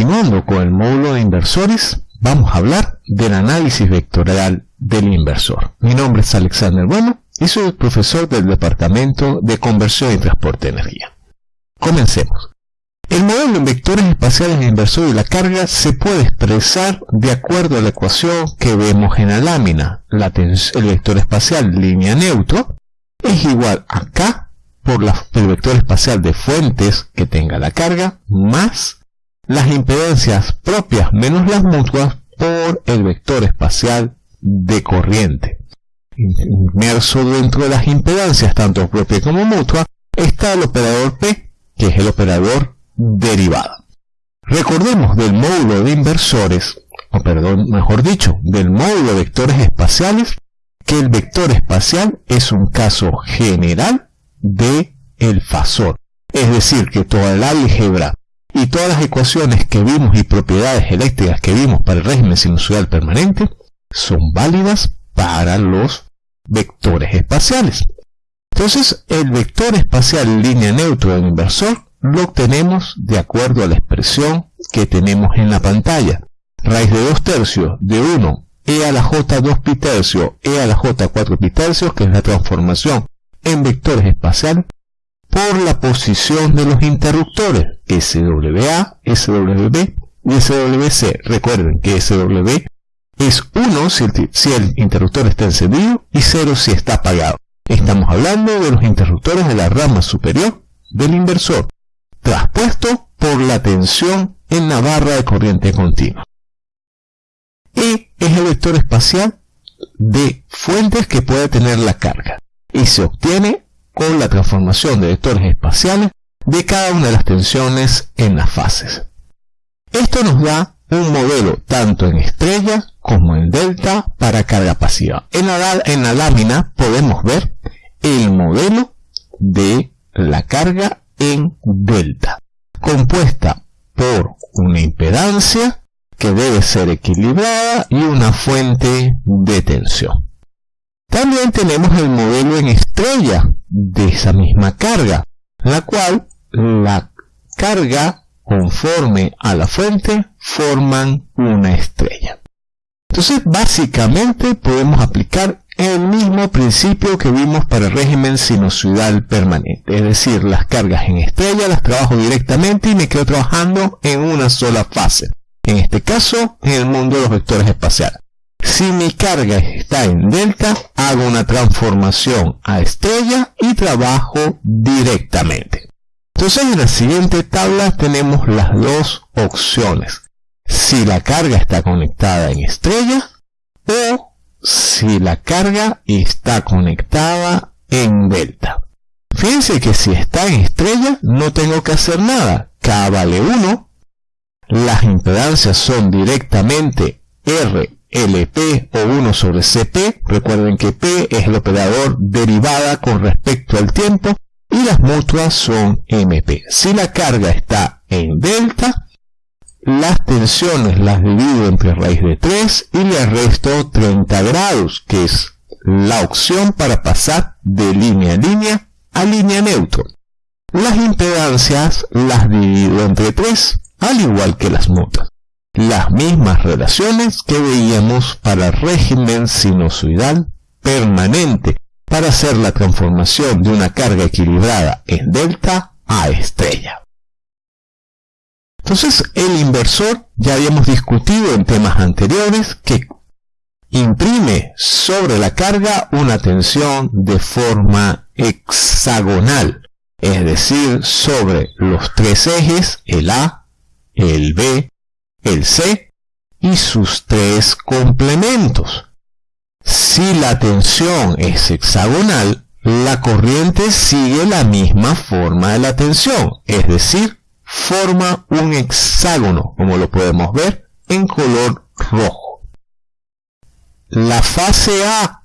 continuando con el módulo de inversores, vamos a hablar del análisis vectorial del inversor. Mi nombre es Alexander Bueno y soy el profesor del Departamento de Conversión y Transporte de Energía. Comencemos. El modelo en vectores espaciales de inversor y la carga se puede expresar de acuerdo a la ecuación que vemos en la lámina. el vector espacial línea neutro es igual a K por el vector espacial de fuentes que tenga la carga más las impedancias propias menos las mutuas por el vector espacial de corriente. Inmerso dentro de las impedancias, tanto propia como mutua, está el operador P, que es el operador derivado. Recordemos del módulo de inversores, o perdón, mejor dicho, del módulo de vectores espaciales, que el vector espacial es un caso general de el fasor. Es decir, que toda el álgebra y todas las ecuaciones que vimos y propiedades eléctricas que vimos para el régimen sinusoidal permanente son válidas para los vectores espaciales. Entonces, el vector espacial línea neutra del inversor lo obtenemos de acuerdo a la expresión que tenemos en la pantalla. Raíz de 2 tercios de 1 e a la j 2 pi tercio e a la j 4 pi tercios, que es la transformación en vectores espaciales, por la posición de los interruptores SWA, SWB y SWC. Recuerden que SW es 1 si el, si el interruptor está encendido y 0 si está apagado. Estamos hablando de los interruptores de la rama superior del inversor traspuesto por la tensión en la barra de corriente continua. E es el vector espacial de fuentes que puede tener la carga y se obtiene con la transformación de vectores espaciales de cada una de las tensiones en las fases. Esto nos da un modelo tanto en estrella como en delta para carga pasiva. En la, en la lámina podemos ver el modelo de la carga en delta, compuesta por una impedancia que debe ser equilibrada y una fuente de tensión. También tenemos el modelo en estrella de esa misma carga, la cual la carga conforme a la fuente forman una estrella. Entonces básicamente podemos aplicar el mismo principio que vimos para el régimen sinusoidal permanente, es decir, las cargas en estrella las trabajo directamente y me quedo trabajando en una sola fase, en este caso en el mundo de los vectores espaciales. Si mi carga está en delta, hago una transformación a estrella y trabajo directamente. Entonces en la siguiente tabla tenemos las dos opciones. Si la carga está conectada en estrella o si la carga está conectada en delta. Fíjense que si está en estrella no tengo que hacer nada. K vale 1. Las impedancias son directamente R, LP o 1 sobre CP. Recuerden que P es el operador derivada con respecto al tiempo. Y las mutuas son MP. Si la carga está en delta, las tensiones las divido entre raíz de 3 y le resto 30 grados, que es la opción para pasar de línea a línea a línea neutro. Las impedancias las divido entre 3, al igual que las mutas. Las mismas relaciones que veíamos para el régimen sinusoidal permanente para hacer la transformación de una carga equilibrada en delta a estrella. Entonces, el inversor, ya habíamos discutido en temas anteriores, que imprime sobre la carga una tensión de forma hexagonal, es decir, sobre los tres ejes, el A, el B, el C, y sus tres complementos. Si la tensión es hexagonal, la corriente sigue la misma forma de la tensión, es decir, forma un hexágono, como lo podemos ver en color rojo. La fase A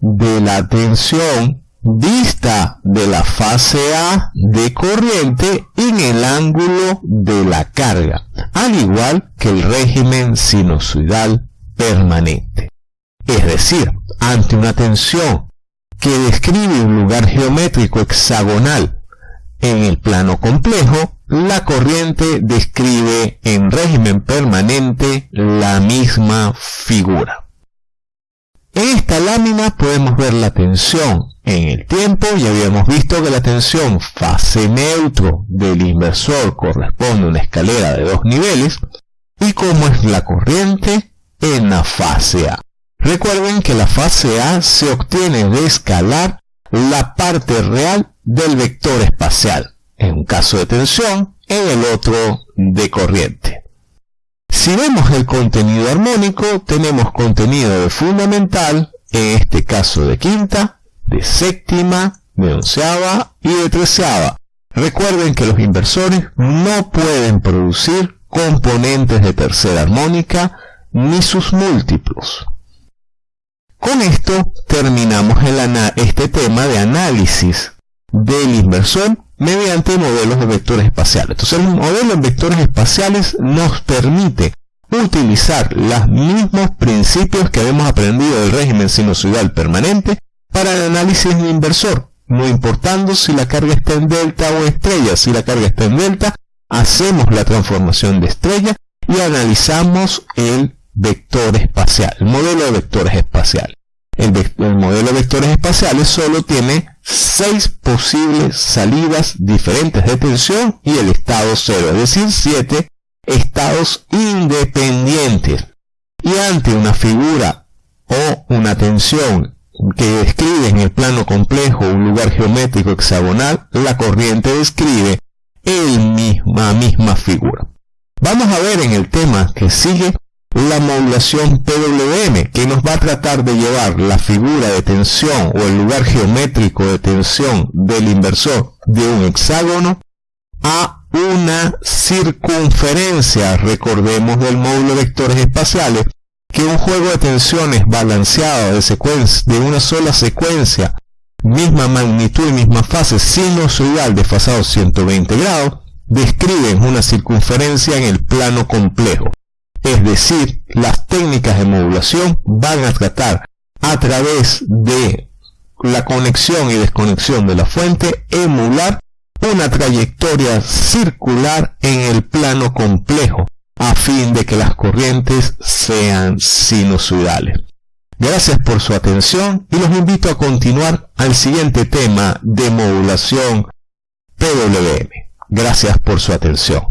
de la tensión dista de la fase A de corriente en el ángulo de la carga, al igual que el régimen sinusoidal permanente. Es decir, ante una tensión que describe un lugar geométrico hexagonal En el plano complejo, la corriente describe en régimen permanente la misma figura. En esta lámina podemos ver la tensión en el tiempo. Ya habíamos visto que la tensión fase neutro del inversor corresponde a una escalera de dos niveles. Y cómo es la corriente en la fase A. Recuerden que la fase A se obtiene de escalar la parte real del vector espacial, en un caso de tensión, en el otro de corriente. Si vemos el contenido armónico, tenemos contenido de fundamental, en este caso de quinta, de séptima, de onceava y de treceava. Recuerden que los inversores no pueden producir componentes de tercera armónica ni sus múltiplos. Con esto terminamos este tema de análisis del inversor mediante modelos de vectores espaciales. Entonces el modelo en vectores espaciales nos permite utilizar los mismos principios que habíamos aprendido del régimen sinusoidal permanente para el análisis de inversor, no importando si la carga está en delta o estrella. Si la carga está en delta, hacemos la transformación de estrella y analizamos el vector espacial, el modelo de vectores espaciales. El, modelo de vectores espaciales solo tiene seis posibles salidas diferentes de tensión y el estado cero, es decir, siete estados independientes. Y ante una figura o una tensión que describe en el plano complejo un lugar geométrico hexagonal, la corriente describe el misma, misma figura. Vamos a ver en el tema que sigue la modulación PWM, que nos va a tratar de llevar la figura de tensión o el lugar geométrico de tensión del inversor de un hexágono a una circunferencia, recordemos del módulo de vectores espaciales, que un juego de tensiones balanceado de, secuencia, de una sola secuencia, misma magnitud y misma fase sinusoidal desfasado 120 grados, describen una circunferencia en el plano complejo. Es decir, las técnicas de modulación van a tratar a través de la conexión y desconexión de la fuente emular una trayectoria circular en el plano complejo a fin de que las corrientes sean sinusoidales. Gracias por su atención y los invito a continuar al siguiente tema de modulación PWM. Gracias por su atención.